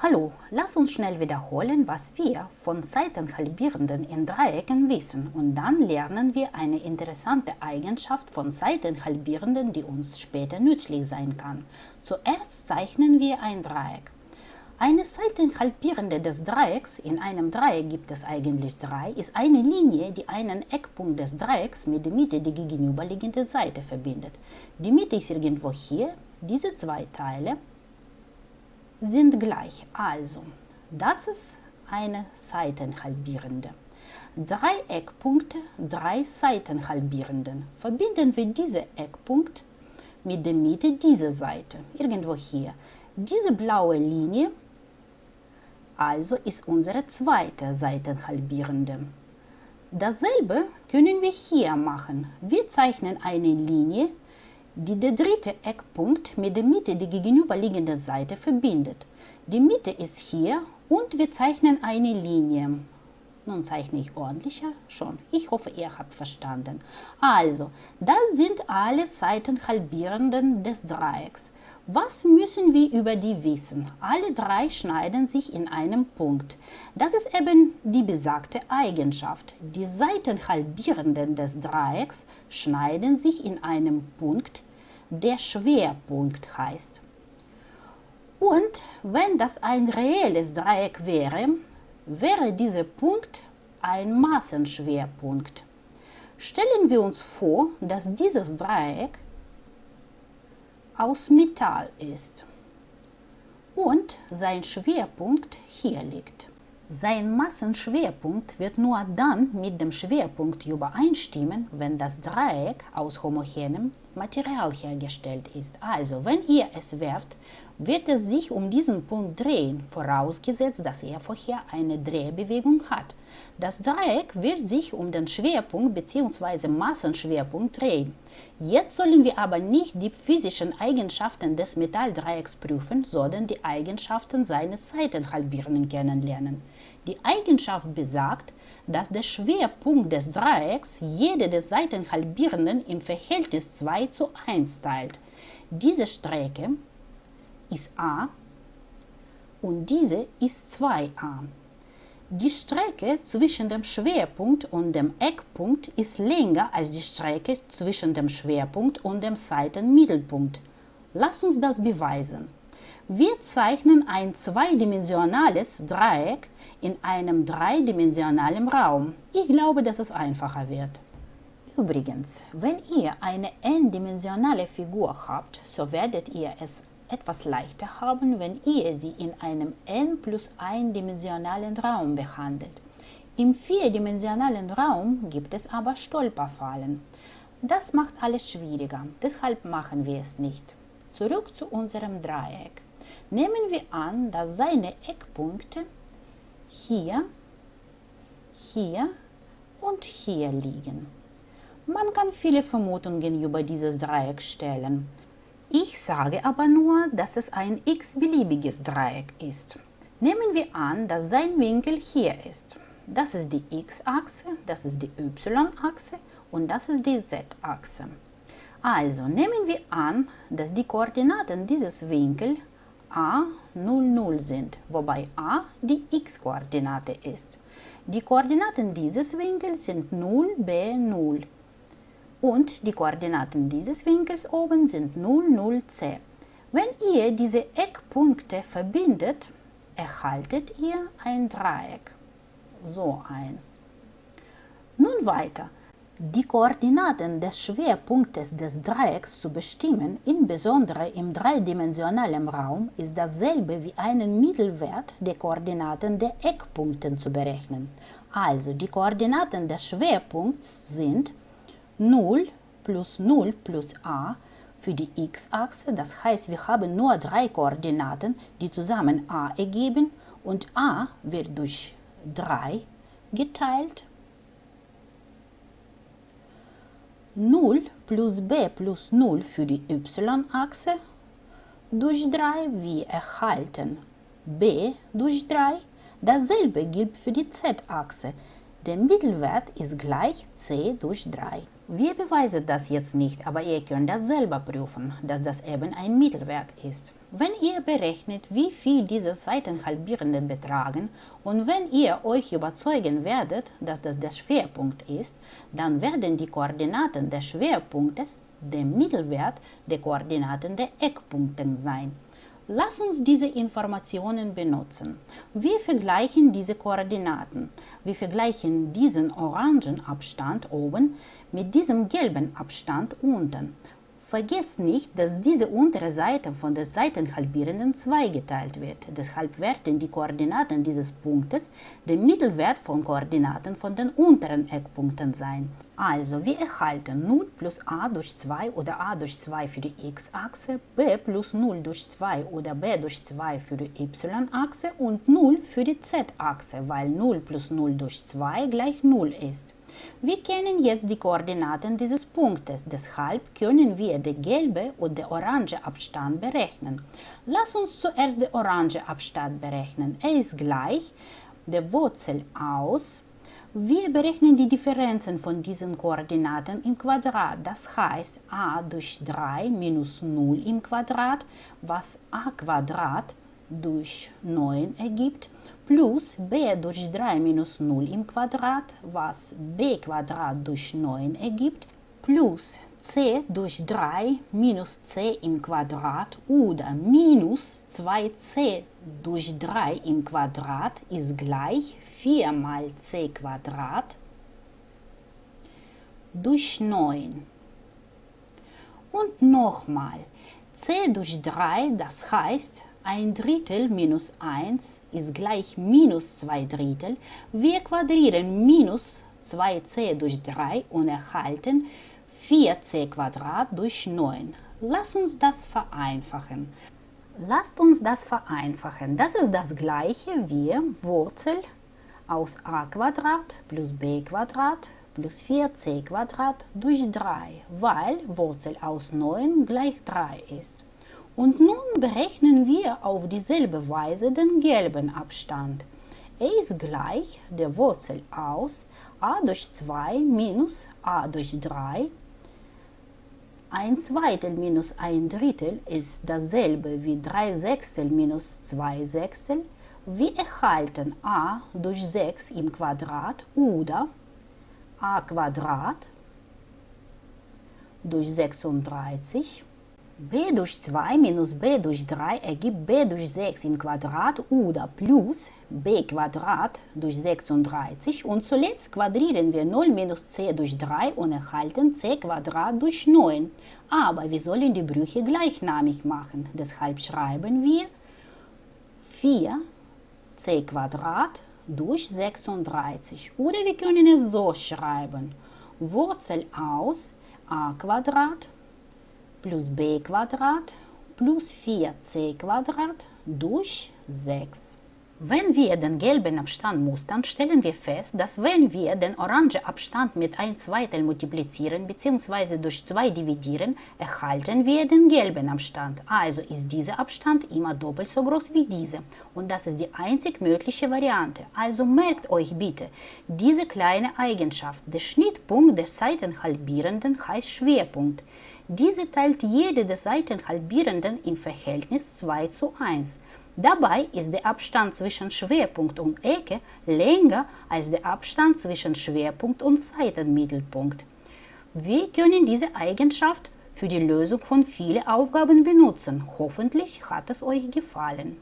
Hallo, lass uns schnell wiederholen, was wir von Seitenhalbierenden in Dreiecken wissen und dann lernen wir eine interessante Eigenschaft von Seitenhalbierenden, die uns später nützlich sein kann. Zuerst zeichnen wir ein Dreieck. Eine Seitenhalbierende des Dreiecks, in einem Dreieck gibt es eigentlich drei, ist eine Linie, die einen Eckpunkt des Dreiecks mit der Mitte der gegenüberliegenden Seite verbindet. Die Mitte ist irgendwo hier, diese zwei Teile sind gleich. Also, das ist eine Seitenhalbierende. Drei Eckpunkte, drei Seitenhalbierenden. Verbinden wir diese Eckpunkt mit der Mitte dieser Seite, irgendwo hier. Diese blaue Linie also ist unsere zweite Seitenhalbierende. Dasselbe können wir hier machen. Wir zeichnen eine Linie, die der dritte Eckpunkt mit der Mitte der gegenüberliegenden Seite verbindet. Die Mitte ist hier und wir zeichnen eine Linie. Nun zeichne ich ordentlicher schon. Ich hoffe, ihr habt verstanden. Also, das sind alle Seitenhalbierenden des Dreiecks. Was müssen wir über die wissen? Alle drei schneiden sich in einem Punkt. Das ist eben die besagte Eigenschaft. Die Seitenhalbierenden des Dreiecks schneiden sich in einem Punkt, der Schwerpunkt heißt. Und wenn das ein reelles Dreieck wäre, wäre dieser Punkt ein Massenschwerpunkt. Stellen wir uns vor, dass dieses Dreieck aus Metall ist und sein Schwerpunkt hier liegt. Sein Massenschwerpunkt wird nur dann mit dem Schwerpunkt übereinstimmen, wenn das Dreieck aus homogenem Material hergestellt ist. Also, wenn ihr es werft, wird es sich um diesen Punkt drehen, vorausgesetzt, dass er vorher eine Drehbewegung hat. Das Dreieck wird sich um den Schwerpunkt bzw. Massenschwerpunkt drehen. Jetzt sollen wir aber nicht die physischen Eigenschaften des Metalldreiecks prüfen, sondern die Eigenschaften seines Seitenhalbierenden kennenlernen. Die Eigenschaft besagt, dass der Schwerpunkt des Dreiecks jede der Seitenhalbierenden im Verhältnis 2 zu 1 teilt. Diese Strecke ist a und diese ist 2a. Die Strecke zwischen dem Schwerpunkt und dem Eckpunkt ist länger als die Strecke zwischen dem Schwerpunkt und dem Seitenmittelpunkt. Lass uns das beweisen. Wir zeichnen ein zweidimensionales Dreieck in einem dreidimensionalen Raum. Ich glaube, dass es einfacher wird. Übrigens, wenn ihr eine n-dimensionale Figur habt, so werdet ihr es etwas leichter haben, wenn ihr sie in einem n plus 1 dimensionalen Raum behandelt. Im vierdimensionalen Raum gibt es aber Stolperfallen. Das macht alles schwieriger, deshalb machen wir es nicht. Zurück zu unserem Dreieck. Nehmen wir an, dass seine Eckpunkte hier, hier und hier liegen. Man kann viele Vermutungen über dieses Dreieck stellen. Ich sage aber nur, dass es ein x-beliebiges Dreieck ist. Nehmen wir an, dass sein Winkel hier ist. Das ist die x-Achse, das ist die y-Achse und das ist die z-Achse. Also nehmen wir an, dass die Koordinaten dieses Winkels a 0, 0 sind, wobei a die x-Koordinate ist. Die Koordinaten dieses Winkels sind 0, b 0 und die Koordinaten dieses Winkels oben sind 0, 0, c. Wenn ihr diese Eckpunkte verbindet, erhaltet ihr ein Dreieck. So eins. Nun weiter. Die Koordinaten des Schwerpunktes des Dreiecks zu bestimmen, insbesondere im dreidimensionalen Raum, ist dasselbe wie einen Mittelwert der Koordinaten der Eckpunkten zu berechnen. Also die Koordinaten des Schwerpunkts sind 0 plus 0 plus a für die x-Achse, das heißt, wir haben nur drei Koordinaten, die zusammen a ergeben und a wird durch 3 geteilt 0 plus b plus 0 für die y-Achse durch 3 wie erhalten b durch 3. Dasselbe gilt für die z-Achse. Der Mittelwert ist gleich c durch 3. Wir beweisen das jetzt nicht, aber ihr könnt das selber prüfen, dass das eben ein Mittelwert ist. Wenn ihr berechnet, wie viel diese Seitenhalbierenden betragen und wenn ihr euch überzeugen werdet, dass das der Schwerpunkt ist, dann werden die Koordinaten des Schwerpunktes der Mittelwert der Koordinaten der Eckpunkte sein. Lass uns diese Informationen benutzen. Wir vergleichen diese Koordinaten. Wir vergleichen diesen orangen Abstand oben mit diesem gelben Abstand unten. Vergesst nicht, dass diese untere Seite von der Seitenhalbierenden zweigeteilt wird. Deshalb werden die Koordinaten dieses Punktes der Mittelwert von Koordinaten von den unteren Eckpunkten sein. Also wir erhalten 0 plus a durch 2 oder a durch 2 für die x-Achse, b plus 0 durch 2 oder b durch 2 für die y-Achse und 0 für die z-Achse, weil 0 plus 0 durch 2 gleich 0 ist. Wir kennen jetzt die Koordinaten dieses Punktes, deshalb können wir den gelben und den orange Abstand berechnen. Lass uns zuerst den orange Abstand berechnen. Er ist gleich der Wurzel aus. Wir berechnen die Differenzen von diesen Koordinaten im Quadrat. Das heißt a durch 3 minus 0 im Quadrat, was a Quadrat durch 9 ergibt plus b durch 3 minus 0 im Quadrat, was b Quadrat durch 9 ergibt, plus c durch 3 minus c im Quadrat oder minus 2c durch 3 im Quadrat ist gleich 4 mal c Quadrat durch 9. Und nochmal, c durch 3, das heißt ein Drittel minus 1 ist gleich minus 2 Drittel. Wir quadrieren minus 2c durch 3 und erhalten 4c Quadrat durch 9. Lass uns das vereinfachen. Lasst uns das vereinfachen. Das ist das gleiche wie Wurzel aus a Quadrat plus b Quadrat plus 4c Quadrat durch 3, weil Wurzel aus 9 gleich 3 ist. Und nun berechnen wir auf dieselbe Weise den gelben Abstand. Er ist gleich der Wurzel aus a durch 2 minus a durch 3. Ein Zweitel minus ein Drittel ist dasselbe wie 3 Sechstel minus 2 Sechstel. Wir erhalten a durch 6 im Quadrat oder a Quadrat durch 36 b durch 2 minus b durch 3 ergibt b durch 6 im Quadrat oder plus b Quadrat durch 36 und zuletzt quadrieren wir 0 minus c durch 3 und erhalten c Quadrat durch 9. Aber wir sollen die Brüche gleichnamig machen, deshalb schreiben wir 4 c Quadrat durch 36 oder wir können es so schreiben, Wurzel aus a Quadrat plus b Quadrat plus 4c Quadrat durch 6. Wenn wir den gelben Abstand mustern, stellen wir fest, dass wenn wir den orangen Abstand mit 1 Zweitel multiplizieren bzw. durch 2 dividieren, erhalten wir den gelben Abstand. Also ist dieser Abstand immer doppelt so groß wie dieser. Und das ist die einzig mögliche Variante. Also merkt euch bitte, diese kleine Eigenschaft, der Schnittpunkt des Seitenhalbierenden heißt Schwerpunkt. Diese teilt jede der Seitenhalbierenden im Verhältnis 2 zu 1. Dabei ist der Abstand zwischen Schwerpunkt und Ecke länger als der Abstand zwischen Schwerpunkt und Seitenmittelpunkt. Wir können diese Eigenschaft für die Lösung von vielen Aufgaben benutzen. Hoffentlich hat es euch gefallen.